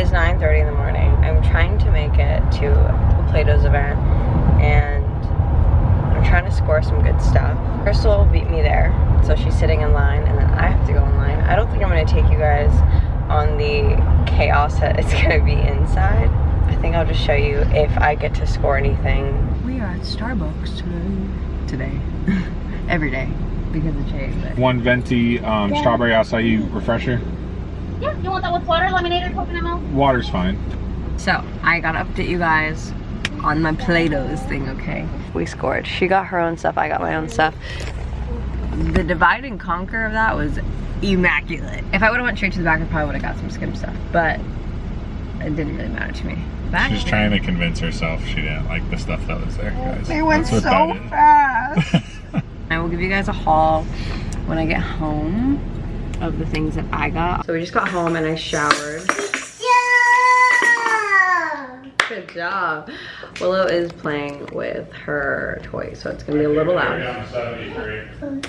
is 9.30 in the morning. I'm trying to make it to Plato's event and I'm trying to score some good stuff. Crystal beat me there, so she's sitting in line and then I have to go in line. I don't think I'm gonna take you guys on the chaos that it's gonna be inside. I think I'll just show you if I get to score anything. We are at Starbucks today. Today. Every day because of Chase. One venti um, Yeah. strawberry acai refresher. Yeah, you want that with water, lemonade, or coconut milk? Water's fine. So I gotta update you guys on my Plato's thing, okay? We scored. She got her own stuff, I got my own stuff. The divide and conquer of that was immaculate. If I would've went straight to the back, I probably would've got some skim stuff, but it didn't really matter to me. Back She's trying to convince herself she didn't like the stuff that was there, guys. They went so what that is. fast. I will give you guys a haul when I get home of the things that I got. So we just got home and I showered. Good job. Willow is playing with her toy, so it's gonna be a little loud.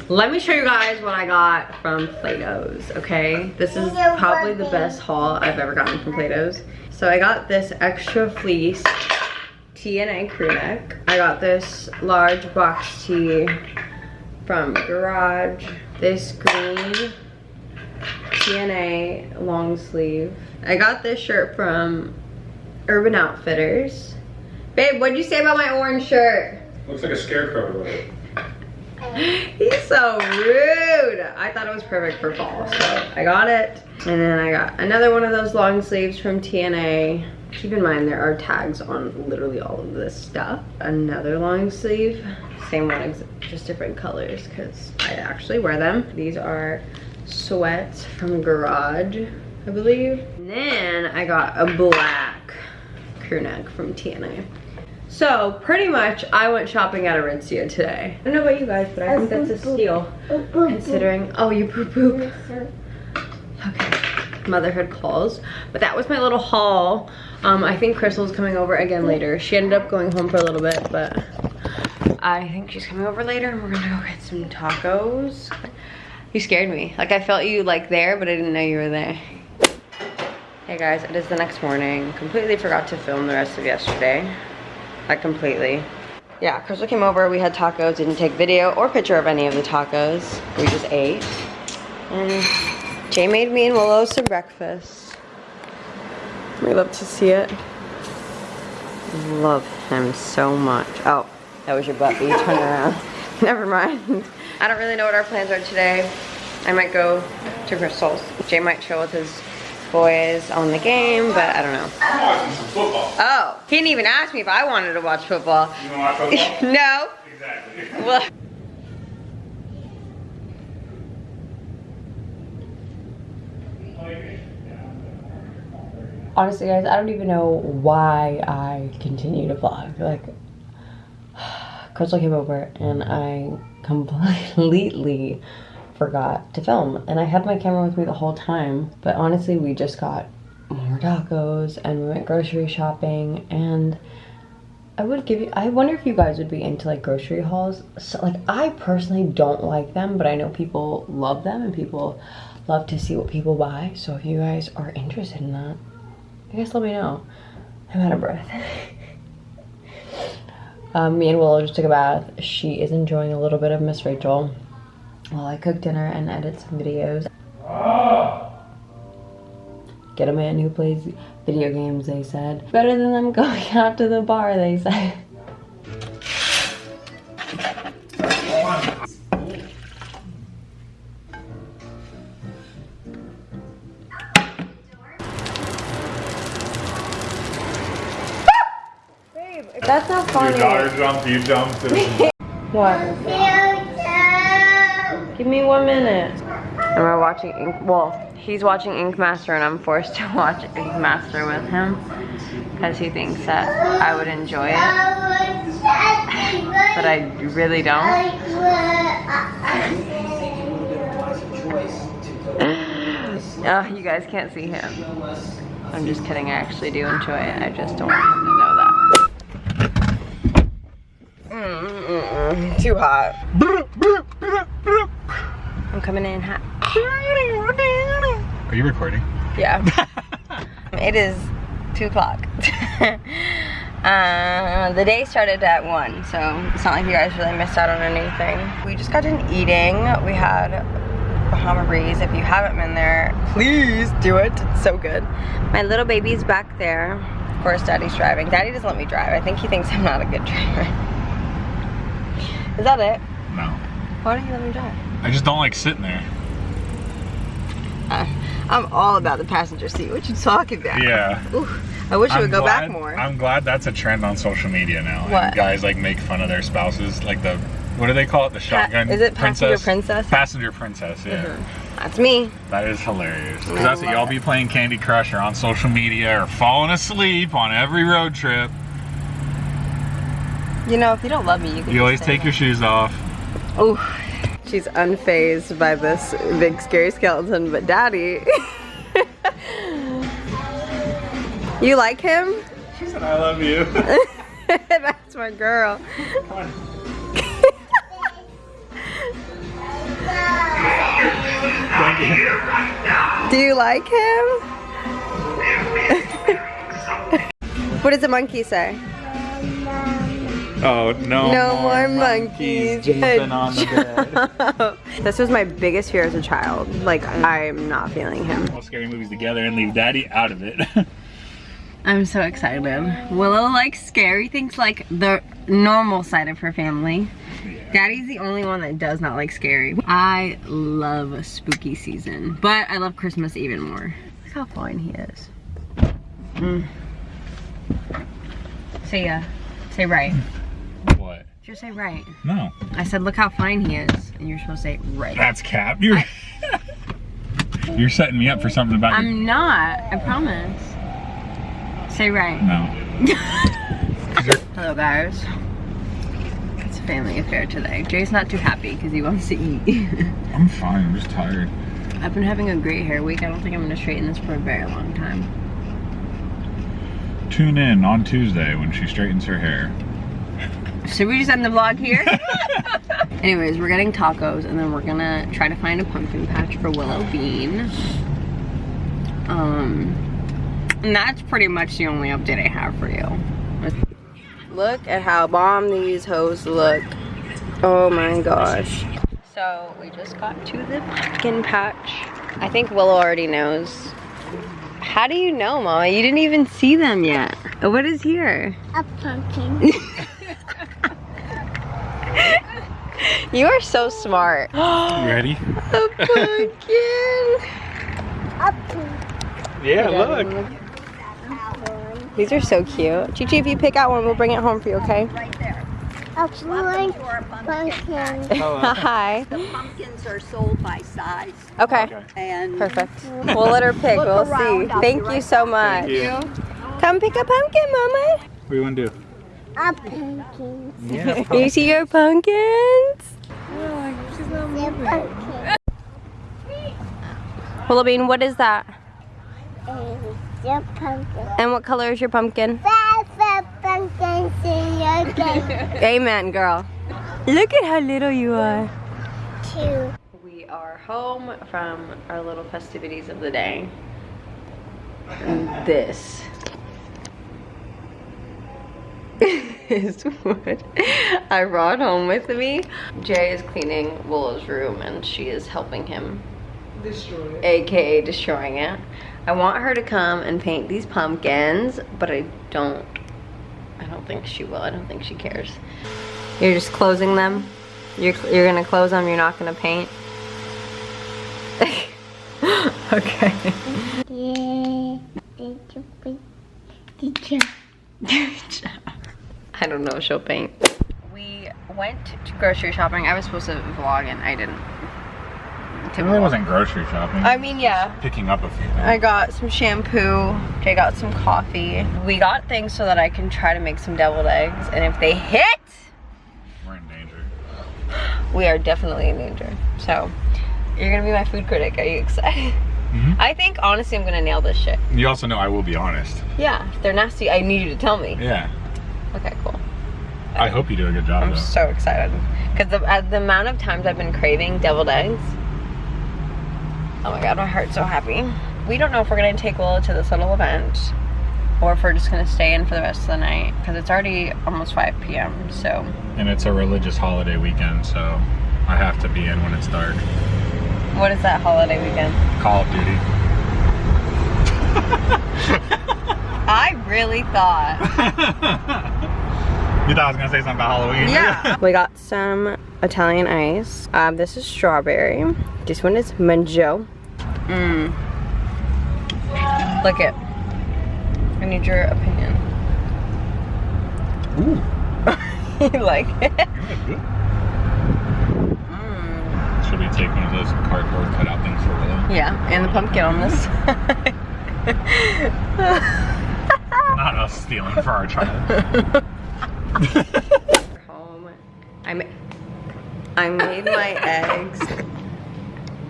Let me show you guys what I got from Plato's, okay? This is probably the best haul I've ever gotten from Plato's. So I got this extra fleece TNA crew neck. I got this large box tee from Garage. This green TNA long sleeve. I got this shirt from Urban Outfitters. Babe, what'd you say about my orange shirt? Looks like a scarecrow. He's so rude. I thought it was perfect for fall, so I got it. And then I got another one of those long sleeves from TNA. Keep in mind there are tags on literally all of this stuff. Another long sleeve, same one, just different colors because I actually wear them. These are sweats from Garage, I believe. And then I got a black crew neck from TNA. So pretty much I went shopping at Aritzia today. I don't know about you guys, but I think that's a steal considering, oh you poop poop. Okay, motherhood calls. But that was my little haul. Um, I think Crystal's coming over again later. She ended up going home for a little bit, but I think she's coming over later and we're gonna go get some tacos. You scared me. Like I felt you like there, but I didn't know you were there. Hey guys, it is the next morning. Completely forgot to film the rest of yesterday. Like completely. Yeah, Crystal came over, we had tacos, didn't take video or picture of any of the tacos. We just ate. And Jay made me and Willow some breakfast. We love to see it. Love him so much. Oh, that was your butt, but you turn around. Never mind. I don't really know what our plans are today. I might go to Crystal's. Jay might chill with his boys on the game, but I don't know. I'm watching some football. Oh, he didn't even ask me if I wanted to watch football. You want to watch football? no. exactly. Well, honestly guys i don't even know why i continue to vlog like crystal came over and i completely forgot to film and i had my camera with me the whole time but honestly we just got more tacos and we went grocery shopping and I would give you, I wonder if you guys would be into like grocery hauls. So, like, I personally don't like them, but I know people love them and people love to see what people buy. So, if you guys are interested in that, I guess let me know. I'm out of breath. um, me and Willow just took a bath. She is enjoying a little bit of Miss Rachel while I cook dinner and edit some videos. Get a man who plays video games, they said. Better than them going out to the bar, they said. Jumped, you jumped. and- What? Give me one minute. And we're watching Ink, well, he's watching Ink Master and I'm forced to watch Ink Master with him because he thinks that I would enjoy it, but I really don't. Oh, you guys can't see him. I'm just kidding, I actually do enjoy it. I just don't want him to know that. Mm, mm, mm, too hot. I'm coming in hot. Are you recording? Yeah. It is two o'clock. uh, the day started at one, so it's not like you guys really missed out on anything. We just got done eating. We had Bahama Breeze. If you haven't been there, please do it. It's so good. My little baby's back there. Of course, Daddy's driving. Daddy doesn't let me drive. I think he thinks I'm not a good driver. Is that it? No. Why don't you let me drive? I just don't like sitting there. Uh, I'm all about the passenger seat. What you talking about? Yeah. Ooh, I wish it would go glad, back more. I'm glad that's a trend on social media now. What? guys like make fun of their spouses, like the what do they call it? The shotgun. is it passenger princess? Passenger princess. Yeah. Mhm. That's me. That is hilarious. Because that's what y'all be playing Candy Crush or on social media or falling asleep on every road trip. You know, if you don't love me, you can. You always take your shoes off. Oh, she's unfazed by this big scary skeleton, but Daddy. you like him? She said, I love you. That's my girl. Come on. Thank you. Do you like him? what does the monkey say? Oh, no, No more monkeys. jumping on the bed. this was my biggest fear as a child. Like, I'm not feeling him. All scary movies together and leave daddy out of it. I'm so excited. Willow likes scary things like the normal side of her family. Daddy's the only one that does not like scary. I love spooky season, but I love Christmas even more. Look how fine he is. Mm. Say yeah. Say right. Just say right. No. I said look how fine he is, and you're supposed to say right. That's cap. You're, you're setting me up for something about. I'm not. I promise. Say right. No. Hello guys. It's a family affair today. Jay's not too happy because he wants to eat. I'm fine. I'm just tired. I've been having a great hair week. I don't think I'm gonna straighten this for a very long time. Tune in on Tuesday when she straightens her hair. Should we just end the vlog here? Anyways, we're getting tacos and then we're gonna try to find a pumpkin patch for Willow Bean. Um, and that's pretty much the only update I have for you. Look at how bomb these hoes look. Oh my gosh. So we just got to the pumpkin patch. I think Willow already knows. How do you know, Mama? You didn't even see them yet. What is here? A pumpkin. You are so smart. You ready? A pumpkin. A pumpkin. Yeah, look. These are so cute. Chichi, if you pick out one, we'll bring it home for you, okay? A pumpkin. pumpkin. Hi. The pumpkins are sold by size Okay. Okay. and Perfect. We'll let her pick. Look We'll see. I'll Thank be you right so much. Thank you. Come pick a pumpkin, Mama. What do you want to do? Ah, a pumpkin. Yeah. You see your pumpkins? A pumpkin. Willow Bean, what is that? A pumpkin. And what color is your pumpkin? That's a pumpkin. Amen, girl. Look at how little you are. Two. We are home from our little festivities of the day. And this is what I brought home with me. Jay is cleaning Willow's room and she is helping him. Destroy AKA destroying it. I want her to come and paint these pumpkins, but I don't I don't think she will. I don't think she cares. You're just closing them? You're, you're gonna close them, you're not gonna paint? okay. Yeah. Did you put? Did you? Good job. I don't know if she'll paint. We went to grocery shopping. I was supposed to vlog and I didn't. It really wasn't grocery shopping. I mean, yeah. Picking up a few things. I got some shampoo. Jay got some coffee. We got things so that I can try to make some deviled eggs. And if they hit, We're in danger. we are definitely in danger. So, you're gonna be my food critic. Are you excited? Mhm. I think honestly I'm gonna nail this shit. You also know I will be honest. Yeah, if they're nasty, I need you to tell me. Yeah. Okay, cool. I hope you do a good job I'm though. so excited. Because the, uh, the amount of times I've been craving deviled eggs. Oh my god, my heart's so happy. we don't know if we're gonna take Willow to this little event or if we're just gonna stay in for the rest of the night because it's already almost 5 p.m. So And it's a religious holiday weekend, so I have to be in when it's dark. what is that holiday weekend? Call of Duty. I really thought. you thought I was gonna say something about Halloween? Yeah. we got some Italian ice. Um, this is strawberry. This one is mango. Mmm. Look it. I need your opinion. Ooh. you like it? Mm. Should we take one of those cardboard cutout things for Willow? Yeah, and the pumpkin on this side. Not us stealing for our child. home. I ma- I made my eggs.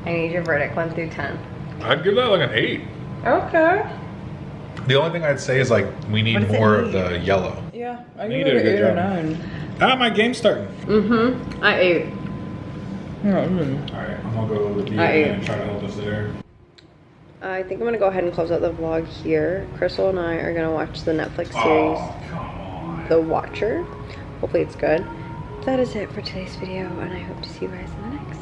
I need your verdict, one through ten. I'd give that like an eight. Okay. The only thing I'd say is like we need What does it more of the yellow. Yeah, I You give did it a an good eight or job. nine. Ah, my game's starting. Mm-hmm. I ate. Yeah, mm. All right, I'm gonna go with the I and try to hold us there. I think I'm gonna go ahead and close out the vlog here. Crystal and I are gonna watch the Netflix series, Oh. The Watcher. Hopefully it's good. That is it for today's video, and I hope to see you guys in the next.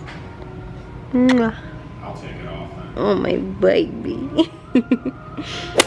Mwah. I'll take it off then. Oh my baby.